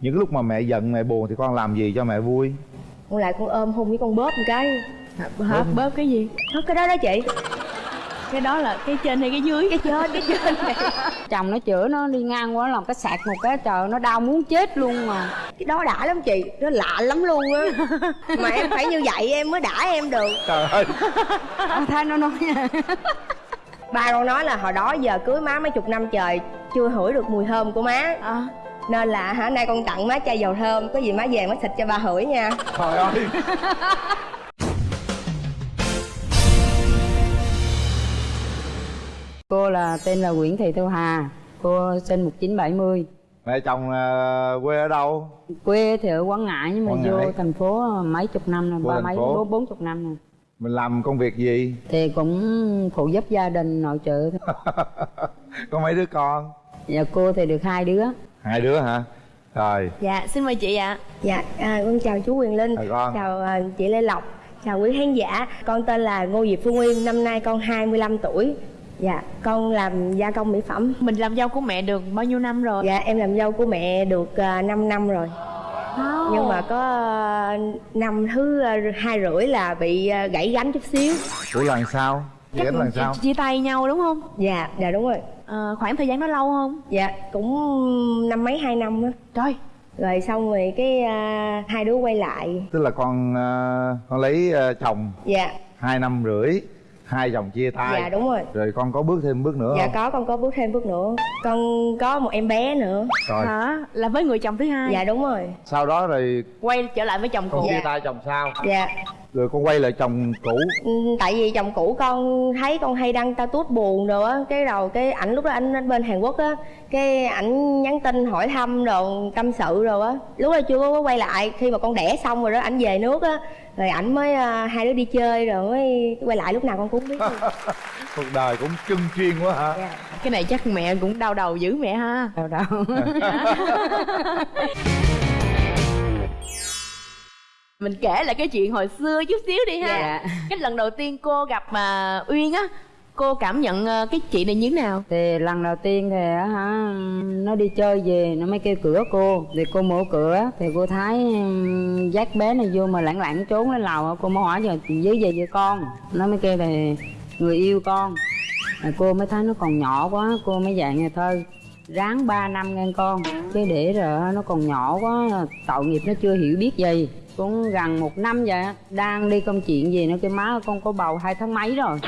những cái lúc mà mẹ giận mẹ buồn thì con làm gì cho mẹ vui? Con lại con ôm hôn với con bóp một cái. Hả bóp cái gì? Hết cái đó đó chị. Cái đó là cái trên hay cái dưới? Cái trên cái trên. Này chồng nó chữa nó đi ngang qua làm cái sạc một cái trời nó đau muốn chết luôn mà. Cái đó đã lắm chị nó lạ lắm luôn á. Mà em phải như vậy em mới đã em được. Trời ơi. Thấy nó nói ba con nói là hồi đó giờ cưới má mấy chục năm trời chưa hửi được mùi thơm của má. À. nên là hả nay con tặng má chai dầu thơm có gì má về má xịt cho ba hửi nha. Trời ơi. Cô là tên là Nguyễn Thị Thu Hà cô sinh 1970 mẹ chồng là quê ở đâu? Quê thì ở Quảng Ngãi nhưng mà Quảng vô Ngãi. thành phố mấy chục năm rồi ba mấy bốn bốn chục năm rồi. Mình làm công việc gì? Thì cũng phụ giúp gia đình nội trợ thôi. có mấy đứa con? Dạ cô thì được hai đứa hai đứa hả? Rồi. Dạ xin mời chị ạ. Dạ à, con chào chú quyền linh. Chào con. chào à, chị lê lộc. Chào quý khán giả. Con tên là ngô diệp phương nguyên năm nay con 25 tuổi. Dạ con làm gia công mỹ phẩm. Mình làm dâu của mẹ được bao nhiêu năm rồi? Dạ em làm dâu của mẹ được uh, 5 năm rồi. Wow. nhưng mà có à, năm thứ à, hai rưỡi là bị à, gãy gánh chút xíu. Ủa lần sau? Chắc Chắc lần sau? chia tay nhau đúng không? Dạ dạ đúng rồi à, khoảng thời gian đó lâu không? Dạ cũng năm mấy hai năm á. Trời. Rồi xong rồi cái à, hai đứa quay lại. Tức là con ờ, con lấy ờ, chồng. Dạ. Hai năm rưỡi hai chồng chia tay. Dạ đúng rồi. Rồi con có bước thêm bước nữa dạ không? có con có bước thêm bước nữa. Con có một em bé nữa. Rồi. Hả? Là với người chồng thứ hai? Dạ đúng rồi. Sau đó rồi quay trở lại với chồng con cũ chia tay chồng sau dạ rồi con quay lại chồng cũ. Ừ, tại vì chồng cũ con thấy con hay đăng ta tút buồn rồi á cái đầu cái ảnh lúc đó anh ở bên hàn quốc á cái ảnh nhắn tin hỏi thăm rồi tâm sự rồi á. Lúc đó chưa có quay lại khi mà con đẻ xong rồi đó ảnh về nước á rồi ảnh mới à, hai đứa đi chơi rồi mới quay lại lúc nào con cũng biết. Cuộc đời cũng chân chuyên quá hả? Dạ. cái này chắc mẹ cũng đau đầu dữ mẹ ha. Đâu đâu mình kể lại cái chuyện hồi xưa chút xíu đi ha. Dạ. cái lần đầu tiên cô gặp mà uyên á cô cảm nhận ờ, cái chị này như thế nào? Thì lần đầu tiên thì á hả nó đi chơi về nó mới kêu cửa cô. Thì cô mở cửa thì cô thấy dắt bé này vô mà lẳng lặng trốn lên lầu cô mới hỏi giờ dưới về với con? Nó mới kêu thì người yêu con. Rồi cô mới thấy nó còn nhỏ quá cô mới dặn nhà thơ ráng 3 năm nghe con. Chứ để rồi nó còn nhỏ quá tội nghiệp nó chưa hiểu biết gì cũng gần một năm vậy á, đang đi công chuyện gì nó kêu má con có bầu hai tháng mấy rồi.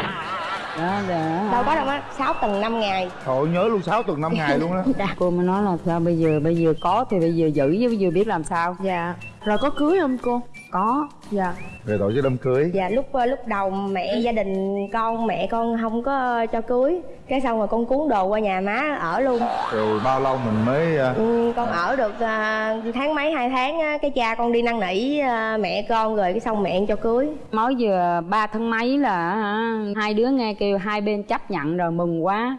Đó á đâu có đâu á sáu tuần năm ngày. Trời nhớ luôn 6 tuần 5 ngày luôn đó cô mới nói là sao bây giờ bây giờ có thì bây giờ giữ chứ bây giờ biết làm sao. Dạ rồi có cưới không cô? Có. Dạ. Về tổ chức đám cưới. Dạ lúc lúc đầu mẹ gia đình con mẹ con không có cho cưới. Cái xong rồi con cuốn đồ qua nhà má ở luôn. Rồi bao lâu mình mới ờ, Ừ, con ở được à, tháng mấy hai tháng á, cái cha con đi năn nỉ mẹ con rồi cái xong mẹ cho cưới. Mới vừa ba tháng mấy là hả, hai đứa nghe kêu hai bên chấp nhận rồi mừng quá.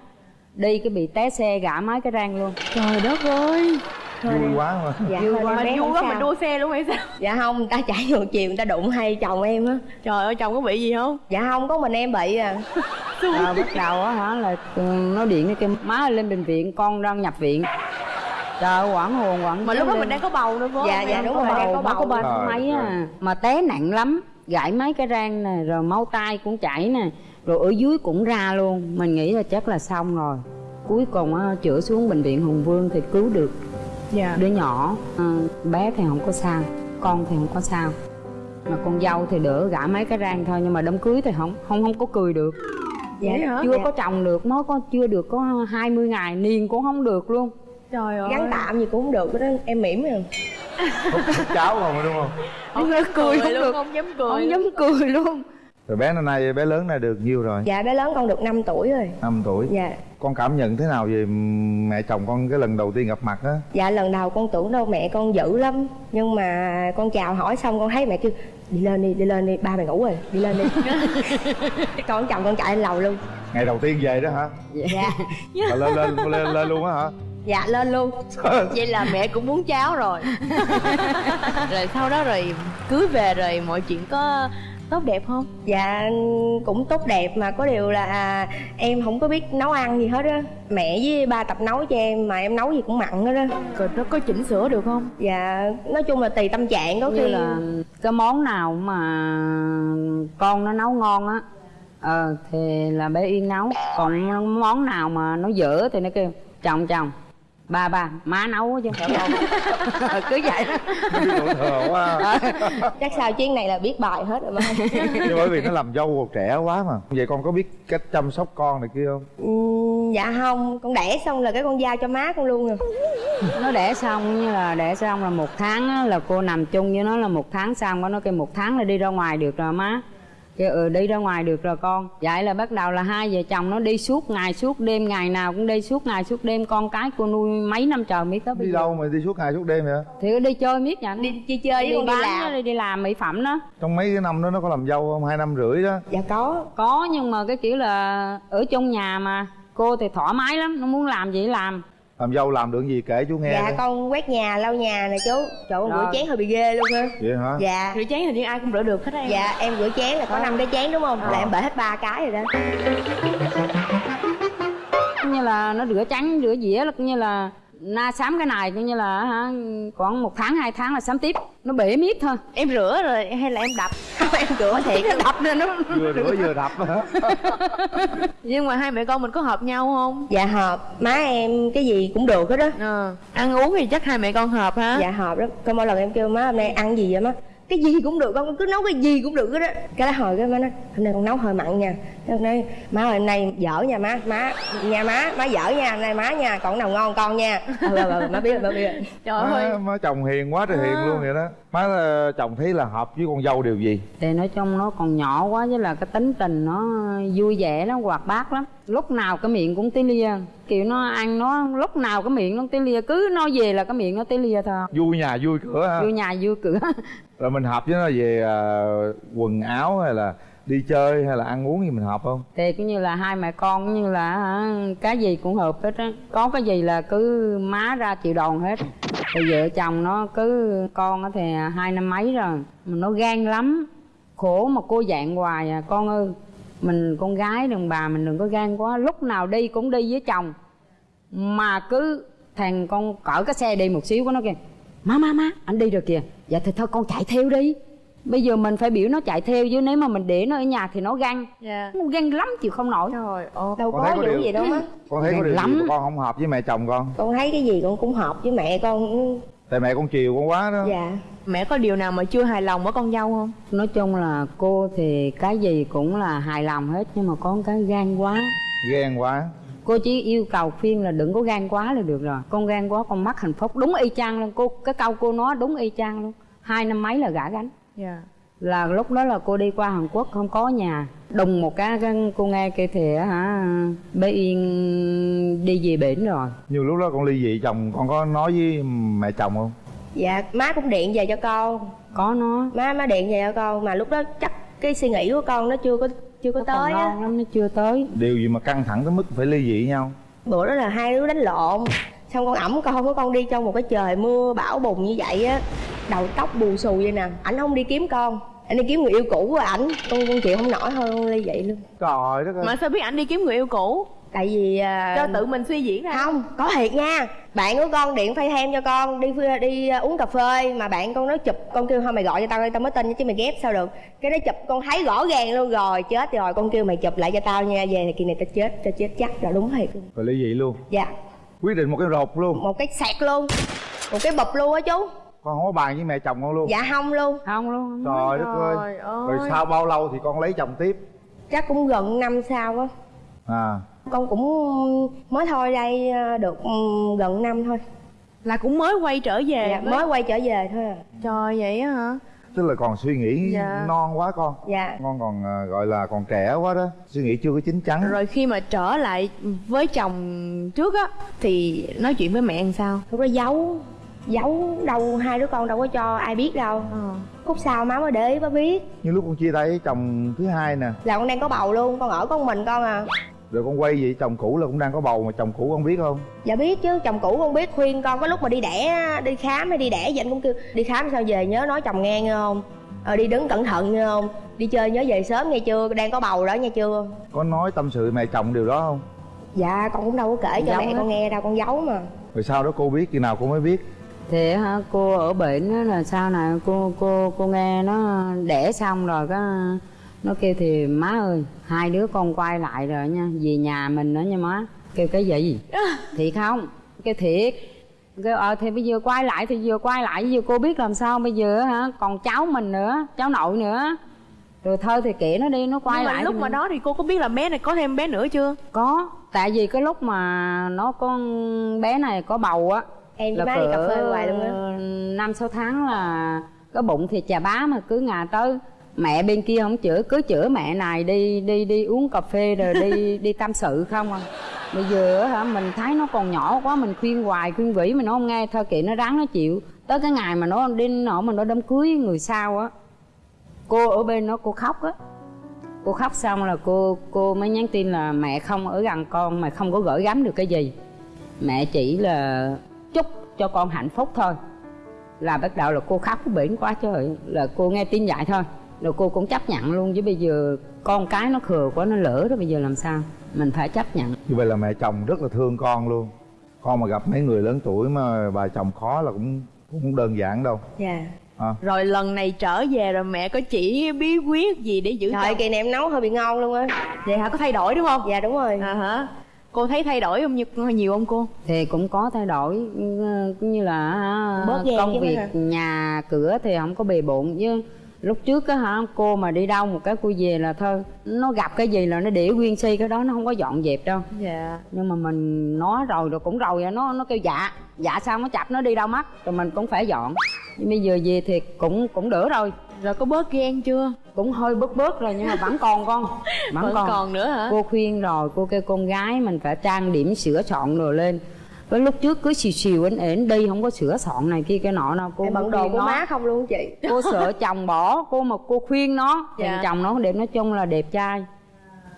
Đi cái bị té xe gã mấy cái răng luôn. Trời đất ơi vui quá mà. Dạ Vui quá. mình vui quá mình đua xe luôn hay sao? Dạ không người ta chạy ngược chiều người ta đụng hay chồng em á. Trời ơi chồng có bị gì không? Dạ không có mình em bị à. À, bắt đầu á hả là ừ, nó điện nó kêu má ơi, lên bệnh viện con đang nhập viện. Trời ơi quảng hồn quảng mà lúc đó mình đang có bầu nữa phải Dạ, dạ, đúng có rồi, đang bầu có có bầu. ba tháng Trời mấy à mà té nặng lắm. Gãy mấy cái răng nè rồi máu tay cũng chảy nè rồi ở dưới cũng ra luôn. Mình nghĩ là chắc là xong rồi. Cuối cùng á chữa xuống bệnh viện hùng vương thì cứu được dạ. Đứa nhỏ ờ, bé thì không có sao con thì không có sao. Mà con dâu thì đỡ gã mấy cái răng thôi nhưng mà đám cưới thì không không không có cười được. Dạ hả? chưa dạ. có chồng được mới có chưa được có 20 ngày niên cũng không được luôn. Trời ơi. Gắn tạm gì cũng không được đó em mỉm rồi. Hút cháo không rồi đúng không? Không dám cười không luôn được. không dám cười không dám cười luôn Rồi bé năm nay bé lớn này được nhiêu rồi? Dạ bé lớn con được 5 tuổi rồi. 5 tuổi? Dạ. Con cảm nhận thế nào về mẹ chồng con cái lần đầu tiên gặp mặt á? Dạ lần đầu con tưởng đâu mẹ con dữ lắm. Nhưng mà con chào hỏi xong con thấy mẹ kêu đi lên đi đi lên đi ba mày ngủ rồi đi lên đi. Con chồng con chạy lên lầu luôn. Ngày đầu tiên về đó hả? Dạ. Là lên, lên lên lên luôn á hả? Dạ lên luôn. Vậy là mẹ cũng muốn cháu rồi. Rồi sau đó rồi cưới về rồi mọi chuyện có tốt đẹp không? Dạ cũng tốt đẹp mà có điều là à, em không có biết nấu ăn gì hết á. Mẹ với ba tập nấu cho em mà em nấu gì cũng mặn hết á. Rồi nó có chỉnh sửa được không? Dạ nói chung là tùy tâm trạng có khi. là cái món nào mà con nó nấu ngon á ờ thì là bé yên nấu. Còn món nào mà nó dở thì nó kêu chồng chồng ba ba má nấu chứ. Không con cứ vậy thừa quá. Chắc sao chuyến này là biết bài hết rồi mà nhưng bởi vì nó làm dâu còn trẻ quá mà. Vậy con có biết cách chăm sóc con này kia không? Ừm, dạ không. Con đẻ xong là cái con giao cho má con luôn rồi. Nó đẻ xong như là đẻ xong là một tháng á, là cô nằm chung với nó là một tháng xong nó kêu một tháng là đi ra ngoài được rồi má kêu ừ đi ra ngoài được rồi con. Vậy là bắt đầu là hai vợ chồng nó đi suốt ngày suốt đêm ngày nào cũng đi suốt ngày suốt đêm. Con cái cô nuôi mấy năm trời mới tới bây đi giờ. đâu mà đi suốt ngày suốt đêm vậy? Thì đi chơi miết vậy. Đi chơi chơi với đi con đi bán làm. đi, đi làm mỹ phẩm đó. Trong mấy cái năm đó nó có làm dâu không? Hai năm rưỡi đó. Dạ có. Có nhưng mà cái kiểu là ở trong nhà mà. Cô thì thoải mái lắm nó muốn làm gì làm làm dâu làm được gì kể chú nghe dạ coi. con quét nhà lau nhà nè chú. Trời ơi, rửa chén hơi bị ghê luôn ha vậy hả? Dạ. Rửa chén hình như ai cũng rửa được hết á em. Dạ em rửa chén là có năm cái chén đúng không? Là em bể hết ba cái rồi đó. Như là nó rửa trắng rửa dĩa là như là na sám cái này cũng như là hả, khoảng một tháng hai tháng là sám tiếp. Nó bể miết thôi. Em rửa rồi hay là em đập? Em rửa thiệt luôn. đập lên nó vừa rửa vừa đập. Hả nhưng mà hai mẹ con mình có hợp nhau không? Dạ hợp. Má em cái gì cũng được hết đó ờ. Ăn uống thì chắc hai mẹ con hợp ha dạ hợp đó có mỗi lần em kêu má hôm nay ăn gì vậy má cái gì cũng được con cứ nấu cái gì cũng được hết á. Cái đó hồi cái má nói hôm nay con nấu hơi mặn nha. Cái hôm nay má ơi hôm nay dở nha má má nha má má dở nha hôm nay má nha còn nào ngon con nha. Ừ, ừ, ừ, má biết rồi má biết. Rồi trời má, ơi. Má chồng hiền quá trời hiền À. luôn vậy đó má ờ, chồng thấy là hợp với con dâu điều gì? Thì nói chung nó còn nhỏ quá với là cái tính tình nó vui vẻ lắm hoạt bát lắm. Lúc nào cái miệng cũng tí lia. Kiểu nó ăn nó lúc nào cái miệng nó tí lia. Cứ nói về là cái miệng nó tí lia thôi. Vui nhà vui cửa ha. Vô nhà vui cửa. Rồi mình hợp với nó về ờ, quần áo hay là đi chơi hay là ăn uống gì mình hợp không? Thì cũng như là hai mẹ con cũng như là hả, cái gì cũng hợp hết á. Có cái gì là cứ má ra chịu đòn hết. Thì vợ chồng nó cứ con thì hai năm mấy rồi mà nó gan lắm. Khổ mà cô dạng hoài à con ơi. Mình con gái đừng bà mình đừng có gan quá lúc nào đi cũng đi với chồng. Mà cứ thằng con cỡ cái xe đi một xíu của nó kìa. Má má má anh đi rồi kìa. Dạ thì thôi con chạy theo đi bây giờ mình phải biểu nó chạy theo chứ nếu mà mình để nó ở nhà thì nó gan dạ. Nó gan lắm chịu không nổi. Trời ơi đâu Con có thấy có điều- gì đâu má con thấy có điều gì lắm. con không hợp với mẹ chồng con? Con thấy cái gì con cũng hợp với mẹ con. Tại mẹ con chiều con quá đó. Dạ. Mẹ có điều nào mà chưa hài lòng ở con dâu không? Nói chung là cô thì cái gì cũng là hài lòng hết nhưng mà có một cái gan quá. Ghen quá. Cô chỉ yêu cầu khuyên là đừng có gan quá là được rồi. Con gan quá con mất hạnh phúc. Đúng y chang luôn. Cô cái câu cô nói đúng y chang luôn. Hai năm mấy là gã gánh dạ. Là lúc đó là cô đi qua Hàn Quốc không có nhà. Đùng một cái, cái cô nghe kêu thì á hả bé Yên đi về bển rồi. Nhiều lúc đó con ly dị chồng con có nói với mẹ chồng không? Dạ má cũng điện về cho con. Có nó má má điện về cho con mà lúc đó chắc cái suy nghĩ của con nó chưa có chưa có nó còn tới á. lắm nó chưa tới. Điều gì mà căng thẳng tới mức phải ly dị nhau? Bữa đó là hai đứa đánh lộn xong con ẩm con của con đi trong một cái trời mưa bão bùng như vậy á đầu tóc bù xù vậy nè. Ảnh không đi kiếm con ảnh đi kiếm người yêu cũ của ảnh. Con con chịu không nổi thôi con ly vậy luôn. Trời đất ơi. Mà sao biết ảnh đi kiếm người yêu cũ? Tại vì à, cho tự mình suy diễn ra. Không có thiệt nha. Bạn của con điện phay thêm cho con đi đi à, uống cà phê. Mà bạn con nói chụp con kêu thôi mày gọi cho tao đi tao mới tin chứ mày ghép sao được. Cái nó chụp con thấy rõ ràng luôn. Rồi chết rồi. Con kêu mày chụp lại cho tao nha. Về thì kỳ này tao chết tao chết chắc là đúng thiệt luôn. Rồi ly dị luôn. Dạ quyết định một cái rột luôn. Một cái sẹt luôn. Một cái bụp luôn á chú. Con không có bàn với mẹ chồng con luôn. Dạ không luôn. Không luôn trời đất ơi. Trời ơi. rồi sau bao lâu thì con lấy chồng tiếp? Chắc cũng gần năm sau á. À. Con cũng mới thôi đây à, được ừ, gần năm thôi. Là cũng mới quay trở về dạ, mới quay trở về thôi à. Trời vậy á hả tức là còn suy nghĩ Dạ. non quá con. Dạ. Con còn à, gọi là còn trẻ quá đó suy nghĩ chưa có chín chắn. Rồi khi mà trở lại với chồng trước á thì nói chuyện với mẹ làm sao? Lúc đó giấu giấu đâu hai đứa con đâu có cho ai biết đâu. Ờ. Khúc sau má mới để ý má biết. Như lúc con chia tay chồng thứ hai nè. Là con đang có bầu luôn con ở con mình con à rồi con quay vậy chồng cũ là cũng đang có bầu mà chồng cũ con biết không? Dạ biết chứ chồng cũ con biết. Khuyên con có lúc mà đi đẻ đi khám hay đi đẻ vậy anh cũng kêu đi khám sao về nhớ nói chồng nghe nghe không? Ờ đi đứng cẩn thận nha không? Đi chơi nhớ về sớm nghe chưa? Đang có bầu đó nghe chưa? Có nói tâm sự mẹ chồng điều đó không? Dạ con cũng đâu có kể cho mẹ hết. con nghe đâu con giấu mà. Rồi sau đó cô biết khi nào cô mới biết? Thì hả cô ở bệnh á là sau này cô cô cô nghe nó đẻ xong rồi cái nó kêu thì má ơi hai đứa con quay lại rồi nha về nhà mình nữa nha má. Kêu cái gì thiệt không? Kêu thiệt. Kêu ờ thì bây giờ quay lại thì vừa quay lại bây giờ cô biết làm sao bây giờ hả? Còn cháu mình nữa cháu nội nữa rồi thôi thì kệ nó đi nó quay Nhưng mà lại lúc mà mình- đó thì cô có biết là bé này có thêm bé nữa chưa? Có tại vì cái lúc mà nó con bé này có bầu á em với má đi cà phê hoài luôn á. năm sáu tháng là cái bụng thì chà bá mà cứ ngà tới mẹ bên kia không chữa cứ chữa mẹ này đi đi đi uống cà phê rồi đi đi tâm sự không à? Bây giờ hả mình thấy nó còn nhỏ quá mình khuyên hoài khuyên vĩ mà nó không nghe thôi kệ nó ráng nó chịu. Tới cái ngày mà nó đi nọ mà nó đám cưới người sau á cô ở bên nó cô khóc á. Cô khóc xong là cô cô mới nhắn tin là mẹ không ở gần con mà không có gửi gắm được cái gì. Mẹ chỉ là chúc cho con hạnh phúc thôi. Là bắt đầu là cô khóc bển quá trời là cô nghe tin vậy thôi rồi cô cũng chấp nhận luôn chứ bây giờ con cái nó khờ quá nó lỡ đó bây giờ làm sao? Mình phải chấp nhận. Như vậy là mẹ chồng rất là thương con luôn. Con mà gặp mấy người lớn tuổi mà bà chồng khó là cũng cũng không đơn giản đâu. Dạ. À, rồi lần này trở về rồi mẹ có chỉ bí quyết gì để giữ trời chồng? kỳ này em nấu hơi bị ngon luôn á. Vậy hả? Có thay đổi đúng không? Dạ đúng rồi. À hả? Cô thấy thay đổi không nhiều, nhiều không cô? Thì cũng có thay đổi ừ, cũng như là hả, Bớt công việc hả? nhà cửa thì không có bề bộn chứ lúc trước á hả cô mà đi đâu một cái cô về là thôi nó gặp cái gì là nó để nguyên si cái đó nó không có dọn dẹp đâu. Dạ. Nhưng mà mình nói rồi rồi cũng rồi nó nó kêu dạ dạ sao nó chập nó đi đâu mất rồi mình cũng phải dọn. Nhưng bây giờ về thì cũng cũng đỡ rồi. Rồi có bớt ghen chưa? Cũng hơi bớt bớt rồi nhưng mà vẫn còn con vẫn, vẫn còn. còn nữa hả? Cô khuyên rồi cô kêu con gái mình phải trang điểm sửa soạn rồi lên với lúc trước cứ xìu xìu ến ến đi không có sửa soạn này kia cái nọ đâu cô em bận đồ của nó. má không luôn chị? Cô sợ chồng bỏ cô mà cô khuyên nó Dạ. chồng nó đẹp nói chung là đẹp trai.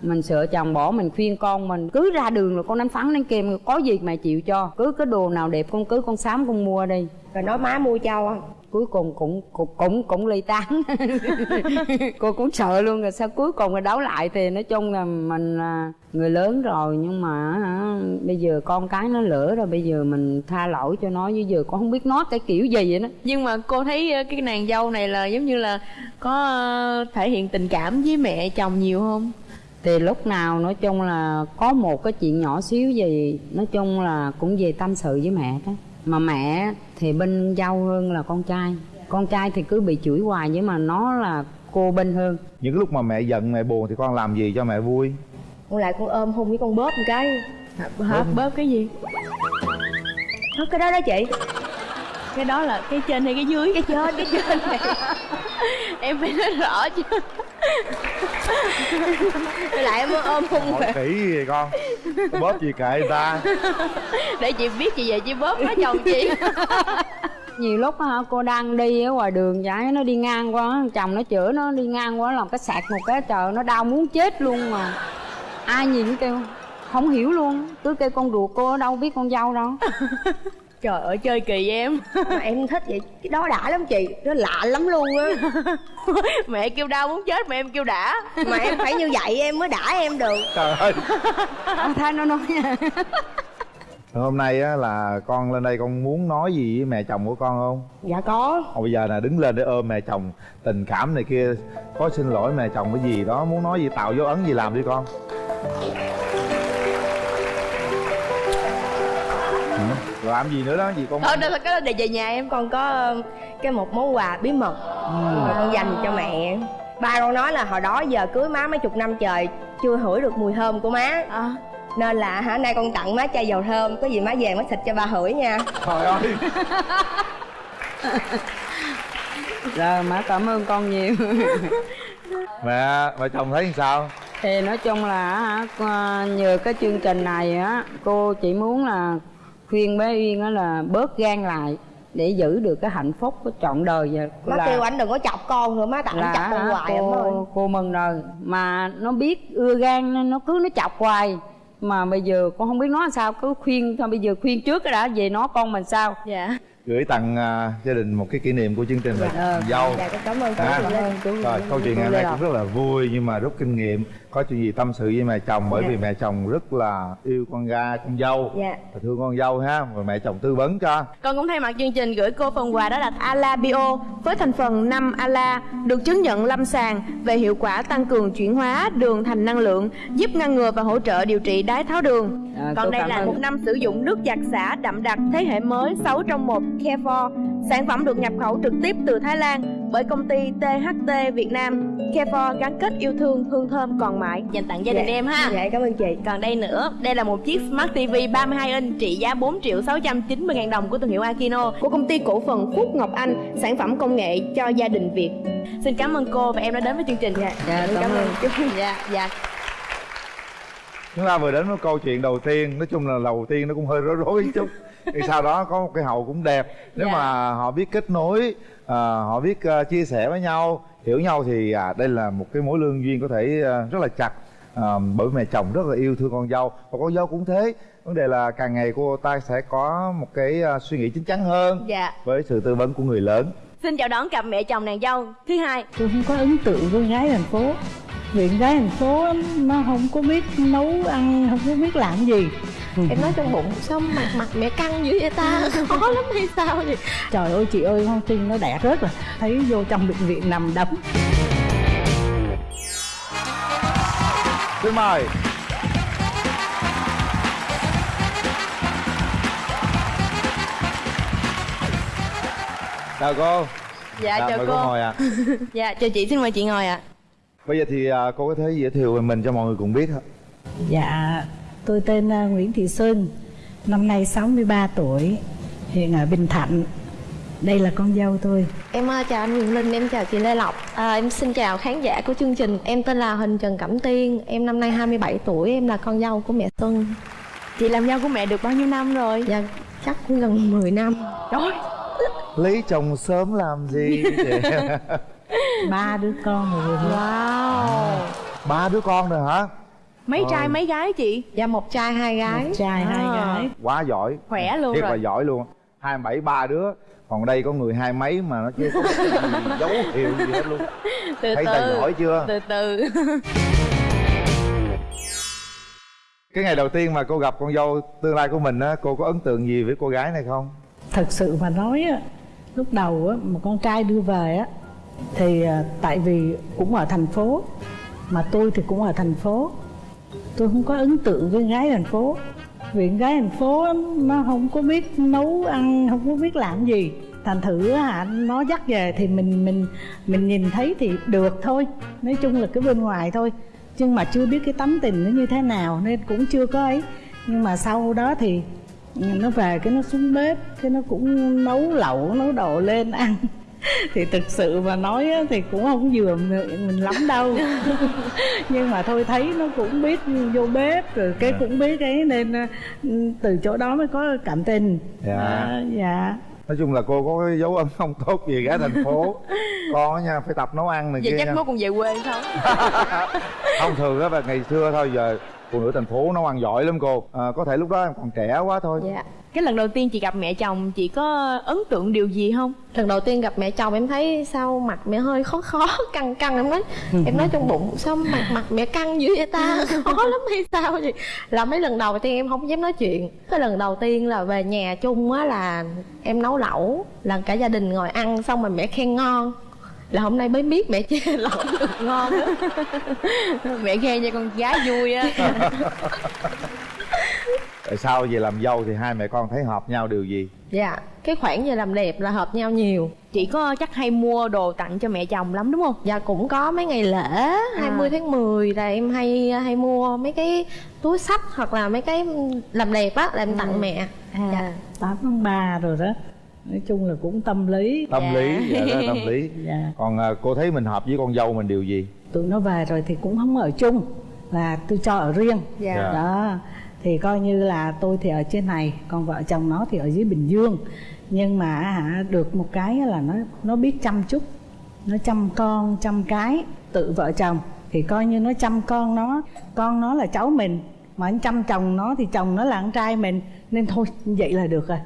Mình sợ chồng bỏ mình khuyên con mình cứ ra đường là con đánh phắn đánh kèm có gì mày chịu cho. Cứ cái đồ nào đẹp con cứ con sám con mua đi. Rồi nói má mua cho cuối cùng cũng cũng cũng cũng ly tán. Cô cũng sợ luôn rồi sao cuối cùng rồi đấu lại thì nói chung là mình là người lớn rồi nhưng mà hả, bây giờ con cái nó lỡ rồi bây giờ mình tha lỗi cho nó chứ giờ con không biết nói cái kiểu gì vậy đó. Nhưng mà cô thấy ờ, cái nàng dâu này là giống như là có thể hiện tình cảm với mẹ chồng nhiều không? Thì lúc nào nói chung là có một cái chuyện nhỏ xíu gì nói chung là cũng về tâm sự với mẹ đó mà mẹ thì bên dâu hơn là con trai. Con trai thì cứ bị chửi hoài nhưng mà nó là cô bên hơn. Những cái lúc mà mẹ giận mẹ buồn thì con làm gì cho mẹ vui? Con lại con ôm hôn với con bóp một cái. Hả bớt cái gì? Thôi cái đó đó chị. Cái đó là cái trên hay cái dưới? Cái trên cái trên. Này em phải nói rõ chứ lại em ôm hôn hỏi kỹ gì con? Bóp gì kệ người ta? Để chị biết chị về chị bóp má chồng chị. Nhiều lúc á hả cô đang đi ở ngoài đường vậy nó đi ngang qua chồng nó chữa nó đi ngang qua làm cái sạc một cái trời nó đau muốn chết luôn mà. Ai nhìn kêu không hiểu luôn cứ kêu con ruột cô ở đâu biết con dâu đâu trời ơi chơi kỳ em. Mà em thích vậy cái đó đã lắm chị nó lạ lắm luôn á. Mẹ kêu đau muốn chết mà em kêu đã. Mà em phải như vậy em mới đã em được. Trời ơi. À, thay nó nói nha. Hôm nay á là con lên đây con muốn nói gì với mẹ chồng của con không? Dạ có. Còn bây giờ là đứng lên để ôm mẹ chồng tình cảm này kia có xin lỗi mẹ chồng cái gì đó muốn nói gì tạo dấu ấn gì làm đi con làm gì nữa đó gì con thôi đó là cái đó để về nhà em con có ờ, cái một món quà bí mật mà con dành cho mẹ. Ba con nói là hồi đó giờ cưới má mấy chục năm trời chưa hửi được mùi thơm của má. À, nên là hả nay con tặng má chai dầu thơm có gì má về má xịt cho ba hửi nha. Trời ơi. Rồi má cảm ơn con nhiều. Mẹ mẹ chồng thấy sao? Thì nói chung là nhờ cái chương trình này á cô chỉ muốn là khuyên bé uyên á là bớt gan lại để giữ được cái hạnh phúc của trọn đời và má là, kêu anh đừng có chọc con nữa má tặng là chọc con hoài em ơi. cô, cô mừng rồi mà nó biết ưa gan nên nó cứ nó chọc hoài. Mà bây giờ con không biết nói sao cứ khuyên thôi bây giờ khuyên trước cái đã về nó con mình sao? Dạ. Gửi tặng à, gia đình một cái kỷ niệm của chương trình là Dạ. dâu dạ con cảm ơn cô À. Chị Linh rồi câu chuyện ngày hôm nay cũng rất là vui nhưng mà rút kinh nghiệm có chuyện gì tâm sự với mẹ chồng bởi Dạ. vì mẹ chồng rất là yêu con gái con dâu Dạ. và thương con dâu ha rồi mẹ chồng tư vấn cho Con cũng thay mặt chương trình gửi cô phần quà đó là Ala Bio với thành phần 5 Ala được chứng nhận lâm sàng về hiệu quả tăng cường chuyển hóa đường thành năng lượng, giúp ngăn ngừa và hỗ trợ điều trị đái tháo đường. À, Còn đây là ơn. một năm sử dụng nước giặt xả đậm đặc thế hệ mới 6 trong 1 Care4. Sản phẩm được nhập khẩu trực tiếp từ Thái Lan bởi công ty THT Việt Nam. Care4 gắn kết yêu thương, hương thơm còn mãi dành tặng gia đình Dạ. em ha. dạ cảm ơn chị Còn đây nữa, đây là một chiếc Smart TV 32 inch trị giá 4 triệu 690 ngàn đồng của thương hiệu Akino của công ty cổ phần Phúc Ngọc Anh, sản phẩm công nghệ cho gia đình Việt. Xin cảm ơn cô và em đã đến với chương trình. Dạ, Dạ, cảm ơn. chú. Dạ, dạ. chúng ta vừa đến với câu chuyện đầu tiên nói chung là đầu tiên nó cũng hơi rối rối chút thì sau đó có một cái hậu cũng đẹp nếu Dạ. mà họ biết kết nối à, họ biết à, chia sẻ với nhau hiểu nhau thì à, đây là một cái mối lương duyên có thể à, rất là chặt à, bởi mẹ chồng rất là yêu thương con dâu. Và con dâu cũng thế. Vấn đề là càng ngày cô ta sẽ có một cái à, suy nghĩ chín chắn hơn Dạ. với sự tư vấn của người lớn. Xin chào đón cặp mẹ chồng nàng dâu. Thứ hai. tôi không có ấn tượng với gái thành phố vì gái thành phố nó không có biết nấu ăn không có biết làm gì. Em nói trong bụng sao mặt mặt mẹ căng dữ vậy ta? Khó lắm hay sao vậy? Trời ơi chị ơi con tin nó đẹp rất là thấy vô trong bệnh viện nằm đấm. Xin mời. Chào cô. Dạ, chào mời cô. ngồi ạ. Dạ, chào chị, xin mời chị ngồi ạ. Bây giờ thì à, cô có thể giới thiệu về mình cho mọi người cùng biết không dạ tôi tên à, Nguyễn Thị Xuân năm nay 63 tuổi hiện ở Bình Thạnh. Đây là con dâu tôi. Em ờ, chào anh Quyền Linh em chào chị Lê Lộc. À, em xin chào khán giả của chương trình. Em tên là Huỳnh Trần Cẩm Tiên em năm nay 27 tuổi em là con dâu của mẹ Xuân. Chị làm dâu của mẹ được bao nhiêu năm rồi? dạ chắc cũng gần 10 năm. Trời lấy chồng sớm làm gì chị? ba đứa con rồi Wow. ba đứa con rồi hả Mấy trai mấy gái chị? dạ một trai hai gái một trai hai À. gái quá giỏi Khỏe luôn thiệt rồi. là giỏi luôn hai bảy ba đứa còn đây có người hai mấy mà nó chưa có dấu hiệu gì hết luôn Từ thấy từ. giỏi chưa Từ từ. cái ngày đầu tiên mà cô gặp con dâu tương lai của mình á cô có ấn tượng gì với cô gái này không thật sự mà nói á lúc đầu á mà con trai đưa về á thì à, tại vì cũng ở thành phố, mà tôi thì cũng ở thành phố. Tôi không có ấn tượng với gái thành phố, vì gái thành phố nó không có biết nấu ăn, không có biết làm gì. Thành thử hả, nó dắt về thì mình mình mình nhìn thấy thì được thôi. Nói chung là cái bên ngoài thôi. Nhưng mà chưa biết cái tấm tình nó như thế nào nên cũng chưa có ấy. Nhưng mà sau đó thì ừ, nó về cái nó xuống bếp, cái nó cũng nấu lẩu, nấu đồ lên ăn thì thực sự mà nói á, thì cũng không vừa mình lắm đâu. Nhưng mà thôi thấy nó cũng biết vô bếp rồi cái cũng biết ấy nên ờ, từ chỗ đó mới có cảm tình. Dạ. À, dạ. Nói chung là cô có cái dấu ấn không tốt gì gái thành phố. Con á nha phải tập nấu ăn này Vậy kia chắc mốt còn về quê không? không thường á và ngày xưa thôi giờ phụ nữ thành phố nấu ăn giỏi lắm cô. À, có thể lúc đó em còn trẻ quá thôi. Dạ Cái lần đầu tiên chị gặp mẹ chồng chị có ấn tượng điều gì không? lần đầu tiên gặp mẹ chồng em thấy sao mặt mẹ hơi khó khó căng căng em nói em nói trong bụng sao mặt mặt mẹ căng dữ vậy ta? Khó lắm hay sao vậy? Là mấy lần đầu tiên em không dám nói chuyện. Cái lần đầu tiên là về nhà chung á là em nấu lẩu là cả gia đình ngồi ăn xong rồi mẹ khen ngon. Là hôm nay mới biết mẹ chê lẩu được ngon á. Mẹ khen cho con gái vui á. Tại sao về làm dâu thì hai mẹ con thấy hợp nhau điều gì? Dạ cái khoản về làm đẹp là hợp nhau nhiều. Chị có chắc hay mua đồ tặng cho mẹ chồng lắm đúng không? Dạ cũng có mấy ngày lễ 20 tháng 10 là em hay hay mua mấy cái túi sách hoặc là mấy cái làm đẹp á là em tặng mẹ. à, 8 tháng 3 rồi đó. Nói chung là cũng tâm lý. Tâm Dạ. lý dạ. đó là tâm lý. Dạ. còn à, cô thấy mình hợp với con dâu mình điều gì? Tụi nó về rồi thì cũng không ở chung là tôi cho ở riêng. Dạ. Dạ. đó thì coi như là tôi thì ở trên này còn vợ chồng nó thì ở dưới bình dương. Nhưng mà hả được một cái là nó nó biết chăm chút nó chăm con chăm cái tự vợ chồng. Thì coi như nó chăm con nó con nó là cháu mình mà anh chăm chồng nó thì chồng nó là con trai mình. Nên thôi vậy là được rồi.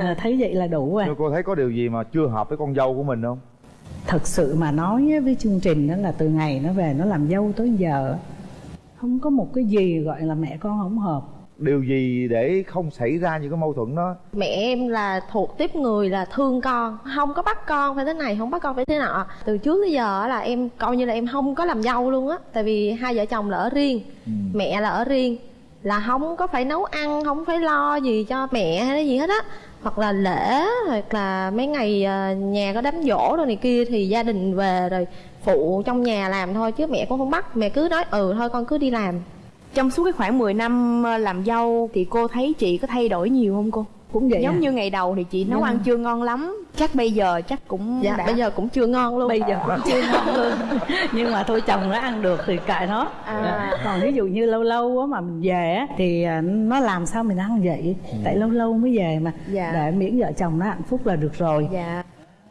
À, thấy vậy là đủ rồi. Cô thấy có điều gì mà chưa hợp với con dâu của mình không? Thật sự mà nói á, với chương trình đó là từ ngày nó về nó làm dâu tới giờ không có một cái gì gọi là mẹ con không hợp điều gì để không xảy ra những cái mâu thuẫn đó? Mẹ em là thuộc tiếp người là thương con không có bắt con phải thế này không bắt con phải thế nọ. Từ trước tới giờ á là em coi như là em không có làm dâu luôn á tại vì hai vợ chồng là ở riêng mẹ là ở riêng là không có phải nấu ăn không phải lo gì cho mẹ hay cái gì hết á. Hoặc là lễ hoặc là mấy ngày ờ, nhà có đám giỗ rồi này kia thì gia đình về rồi phụ trong nhà làm thôi chứ mẹ cũng không bắt. Mẹ cứ nói ừ thôi con cứ đi làm Trong suốt cái khoảng 10 năm ờ, làm dâu thì cô thấy chị có thay đổi nhiều không cô? cũng vậy Giống à. như ngày đầu thì chị nấu Dạ. ăn chưa ngon lắm Chắc bây giờ chắc cũng dạ đã bây giờ cũng chưa ngon luôn bây giờ cũng chưa ngon luôn nhưng mà thôi chồng nó ăn được thì kệ nó À. còn ví dụ như lâu lâu á mà mình về á thì à, nó làm sao mình ăn vậy tại lâu lâu mới về mà Dạ. để miễn vợ chồng nó hạnh phúc là được rồi Dạ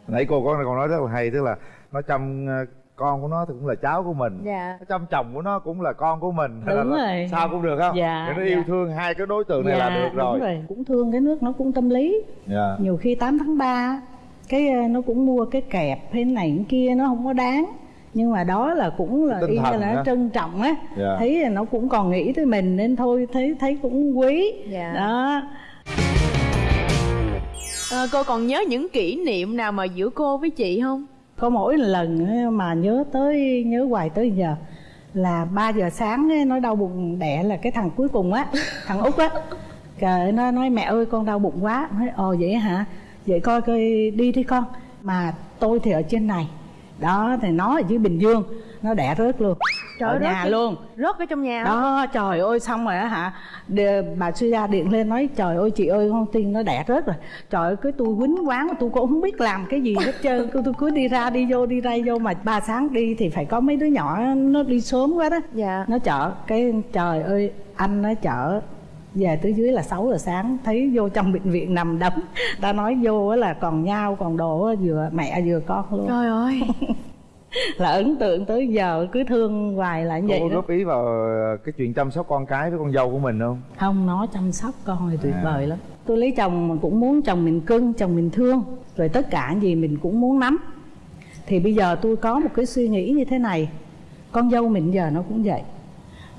nãy cô có còn nói rất là hay tức là nó chăm ờ, con của nó thì cũng là cháu của mình Dạ chăm chồng của nó cũng là con của mình Hay là Đúng nó- rồi. sao cũng được không Dạ, Để nó yêu dạ. thương hai cái đối tượng này là được rồi, đúng rồi cũng thương cái nước nó cũng tâm lý Dạ. nhiều khi 8 tháng 3 cái ờ, nó cũng mua cái kẹp hay này cái kia nó không có đáng nhưng mà đó là cũng là y như là nó trân trọng á Dạ. thấy là nó cũng còn nghĩ tới mình nên thôi thấy thấy cũng quý Dạ. đó Ờ, Cô còn nhớ những kỷ niệm nào mà giữa cô với chị không? Có mỗi lần á, mà nhớ tới nhớ hoài tới giờ là 3 giờ sáng á, nó đau bụng đẻ là cái thằng cuối cùng á thằng út á. Trời, nó nói mẹ ơi con đau bụng quá. Nói ồ vậy hả? Vậy coi coi đi đi con. Mà tôi thì ở trên này đó thì nó ở dưới bình dương. Nó đẻ rớt luôn. Trời ở nhà rớt luôn. Rớt ở trong nhà đó trời ơi xong rồi á hả? Đê- bà suy ra điện lên nói trời ơi chị ơi con tin nó đẻ rớt rồi. Trời ơi cái tôi quýnh quán tôi cũng không biết làm cái gì hết trơn. Tôi, tôi cứ đi ra đi vô đi ra vô mà ba sáng đi thì phải có mấy đứa nhỏ nó đi sớm quá đó. Dạ. Nó chở cái trời ơi anh nó chở về tới dưới là 6 giờ sáng thấy vô trong bệnh viện nằm đấm. Ta nói vô á là còn nhau còn đồ vừa mẹ vừa con luôn. Trời ơi. Là ấn tượng tới giờ cứ thương hoài là như cô vậy có góp ý vào ờ, cái chuyện chăm sóc con cái với con dâu của mình không? Không nó chăm sóc con thì tuyệt À. vời lắm. Tôi lấy chồng mà cũng muốn chồng mình cưng chồng mình thương. Rồi tất cả gì mình cũng muốn nắm. Thì bây giờ tôi có một cái suy nghĩ như thế này. Con dâu mình giờ nó cũng vậy.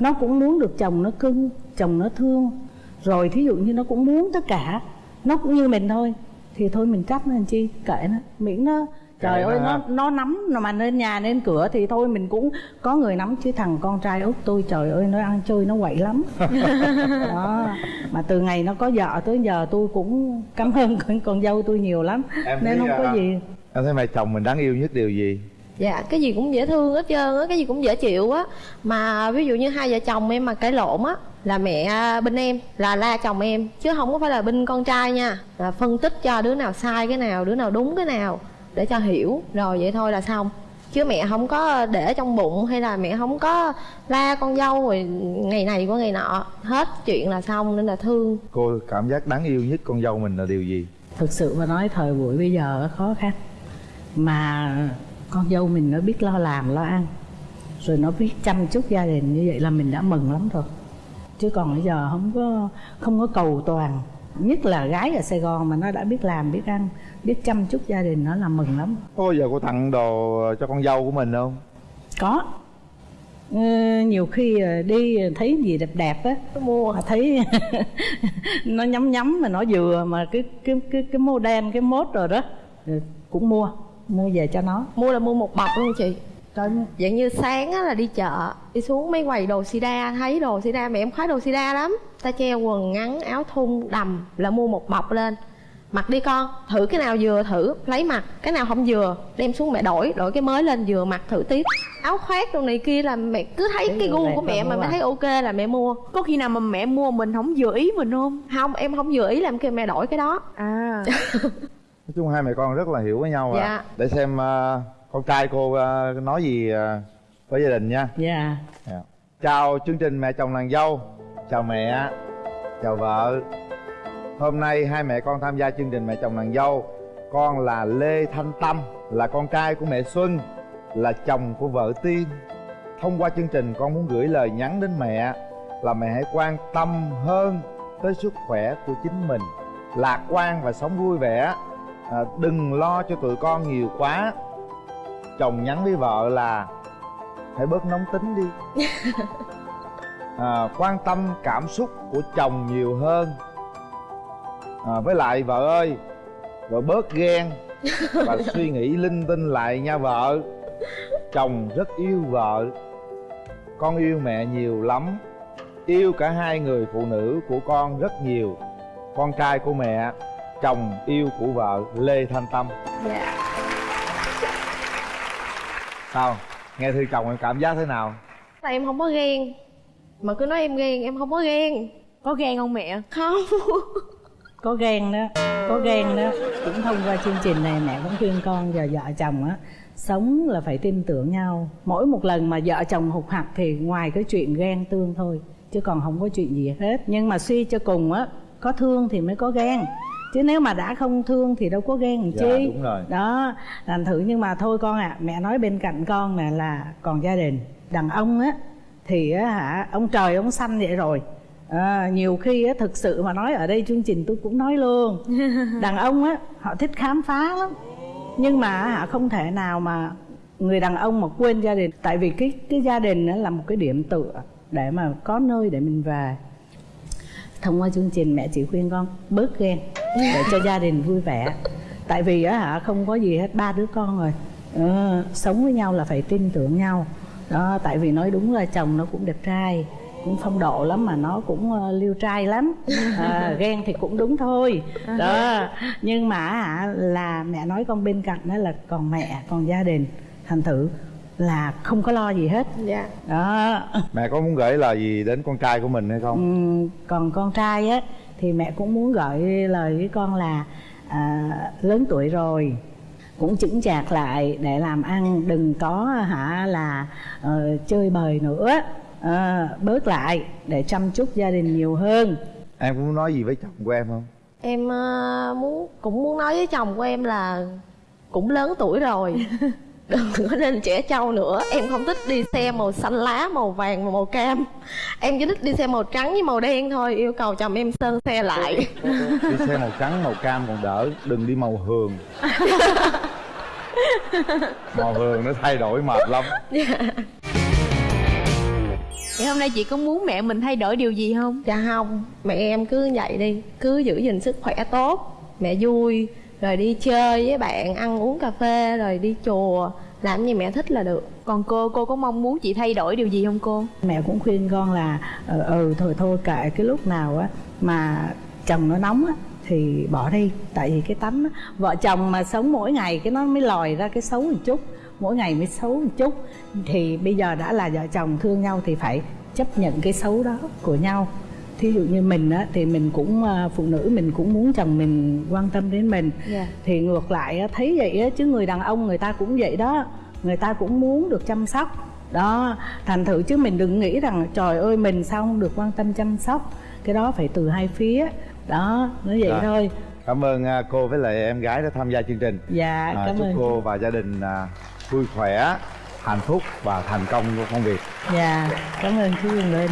Nó cũng muốn được chồng nó cưng chồng nó thương. Rồi thí dụ như nó cũng muốn tất cả nó cũng như mình thôi thì thôi mình trách nó làm chi kệ nó. Miễn nó trời ơi nó nó nắm mà lên nhà lên cửa thì thôi mình cũng có người nắm chứ thằng con trai út tôi trời ơi nó ăn chơi nó quậy lắm. Đó mà từ ngày nó có vợ tới giờ tôi cũng cảm ơn con, con dâu tôi nhiều lắm Em nên không có à, gì. Em thấy mẹ chồng mình đáng yêu nhất điều gì? Dạ cái gì cũng dễ thương hết trơn á cái gì cũng dễ chịu á. Mà ví dụ như hai vợ chồng em mà cãi lộn á là mẹ bên em là la chồng em chứ không có phải là bên con trai nha. Là phân tích cho đứa nào sai cái nào đứa nào đúng cái nào để cho hiểu. Rồi vậy thôi là xong. Chứ mẹ không có để trong bụng hay là mẹ không có la con dâu rồi ngày này qua ngày nọ. Hết chuyện là xong nên là thương. Cô cảm giác đáng yêu nhất con dâu mình là điều gì? Thực sự mà nói thời buổi bây giờ khó khăn. Mà con dâu mình nó biết lo làm lo ăn. Rồi nó biết chăm chút gia đình như vậy là mình đã mừng lắm rồi chứ còn bây giờ không có không có cầu toàn. Nhất là gái ở sài gòn mà nó đã biết làm biết ăn biết chăm chút gia đình nó là mừng lắm. Có giờ cô tặng đồ cho con dâu của mình không? Có. Ừ, nhiều khi ờ, đi thấy gì đẹp đẹp á mua. mà thấy nó nhắm nhắm mà nó vừa mà cái cái cái cái mô đen cái mốt rồi đó cũng mua mua về cho nó. Mua là mua một bọc luôn chị Trời, dạng như sáng á là đi chợ đi xuống mấy quầy đồ sida thấy đồ sida mẹ em khoái đồ sida lắm. Ta treo quần ngắn áo thun đầm là mua một bọc lên. Mặc đi con thử cái nào vừa thử lấy mặc cái nào không vừa đem xuống mẹ đổi đổi cái mới lên vừa mặc thử tiếp áo khoác đồ này kia là mẹ cứ thấy Thấy cái gu của mẹ mà mẹ à. thấy ok là mẹ mua. Có khi nào mà mẹ mua mình không vừa ý mình không? không em không vừa ý làm kêu mẹ đổi cái đó. À. Nói chung hai mẹ con rất là hiểu với nhau à. Dạ. để xem ờ, con trai cô ờ, nói gì ờ, với gia đình nha. Dạ. Dạ. Chào chương trình Mẹ chồng nàng dâu. Chào mẹ Chào vợ. Hôm nay hai mẹ con tham gia chương trình Mẹ chồng nàng dâu. Con là Lê Thanh Tâm Là con trai của mẹ Xuân Là chồng của vợ Tiên. Thông qua chương trình con muốn gửi lời nhắn đến mẹ Là mẹ hãy quan tâm hơn tới sức khỏe của chính mình. Lạc quan và sống vui vẻ. À, đừng lo cho tụi con nhiều quá chồng nhắn với vợ là hãy bớt nóng tính đi. À, quan tâm cảm xúc của chồng nhiều hơn. À, với lại vợ ơi vợ bớt ghen và suy nghĩ linh tinh lại nha vợ. Chồng rất yêu vợ con yêu mẹ nhiều lắm yêu cả hai người phụ nữ của con rất nhiều. Con trai của mẹ chồng yêu của vợ lê thanh tâm. Dạ sao? Nghe thư chồng em cảm giác thế nào? Là em không có ghen. Mà cứ nói em ghen em không có ghen. Có ghen không mẹ? Không. Có ghen đó. Có ghen đó. Cũng thông qua chương trình này mẹ cũng khuyên con và vợ chồng á sống là phải tin tưởng nhau. Mỗi một lần mà vợ chồng hụt hặc thì ngoài cái chuyện ghen tương thôi chứ còn không có chuyện gì hết. Nhưng mà suy cho cùng á có thương thì mới có ghen chứ nếu mà đã không thương thì đâu có ghen làm Dạ, chi. đúng rồi. đó thành thử nhưng mà thôi con ạ mẹ nói bên cạnh con là là còn gia đình đàn ông á thì á hả ông trời ông xanh vậy rồi. À, nhiều khi á thực sự mà nói ở đây chương trình tôi cũng nói luôn. Đàn ông á họ thích khám phá lắm. Nhưng mà hả không thể nào mà người đàn ông mà quên gia đình. Tại vì cái cái gia đình á là một cái điểm tựa để mà có nơi để mình về. Thông qua chương trình mẹ chỉ khuyên con bớt ghen để cho gia đình vui vẻ. Tại vì á hả không có gì hết ba đứa con rồi. Ờ, sống với nhau là phải tin tưởng nhau. Đó tại vì nói đúng là chồng nó cũng đẹp trai cũng phong độ lắm mà nó cũng uh, liêu trai lắm. À, ghen thì cũng đúng thôi. Đó nhưng mà hả là mẹ nói con bên cạnh đó là còn mẹ còn gia đình thành thử là không có lo gì hết. Dạ. Đó. Mẹ có muốn gửi lời gì đến con trai của mình hay không? Ừm, còn con trai á thì mẹ cũng muốn gửi lời với con là à, lớn tuổi rồi. Cũng chững chạc lại để làm ăn đừng có hả là ờ, chơi bời nữa. Ờ, bớt lại để chăm chút gia đình nhiều hơn. Em có muốn nói gì với chồng của em không? Em ờ, muốn cũng muốn nói với chồng của em là cũng lớn tuổi rồi đừng có nên trẻ trâu nữa. Em không thích đi xe màu xanh lá màu vàng và màu cam. Em chỉ thích đi xe màu trắng với màu đen thôi. Yêu cầu chồng em sơn xe lại. Đi xe màu trắng màu cam còn đỡ. Đừng đi màu hường. Màu hường nó thay đổi mệt lắm. Vậy hôm nay chị có muốn mẹ mình thay đổi điều gì không? dạ không. Mẹ em cứ vậy đi. Cứ giữ gìn sức khỏe tốt. Mẹ vui rồi đi chơi với bạn ăn uống cà phê rồi đi chùa. Làm gì mẹ thích là được. Còn cô, cô có mong muốn chị thay đổi điều gì không cô? mẹ cũng khuyên con là ừ, ừ thôi thôi kệ cái lúc nào á mà chồng nó nóng á thì bỏ đi. Tại vì cái tánh á, vợ chồng mà sống mỗi ngày cái nó mới lòi ra cái xấu một chút mỗi ngày mới xấu một chút. Thì bây giờ đã là vợ chồng thương nhau thì phải chấp nhận cái xấu đó của nhau thí dụ như mình á thì mình cũng à, phụ nữ mình cũng muốn chồng mình quan tâm đến mình. Dạ. thì ngược lại á, thấy vậy á, chứ người đàn ông người ta cũng vậy đó. Người ta cũng muốn được chăm sóc. Đó thành thử chứ mình đừng nghĩ rằng trời ơi mình sao không được quan tâm chăm sóc. Cái đó phải từ hai phía. Đó nói vậy Rồi. thôi. Cảm ơn à, cô với lại em gái đã tham gia chương trình. Dạ À, cảm chúc ơn. cô và gia đình à, vui khỏe hạnh phúc và thành công trong công việc. Dạ cảm ơn chú Quyền Linh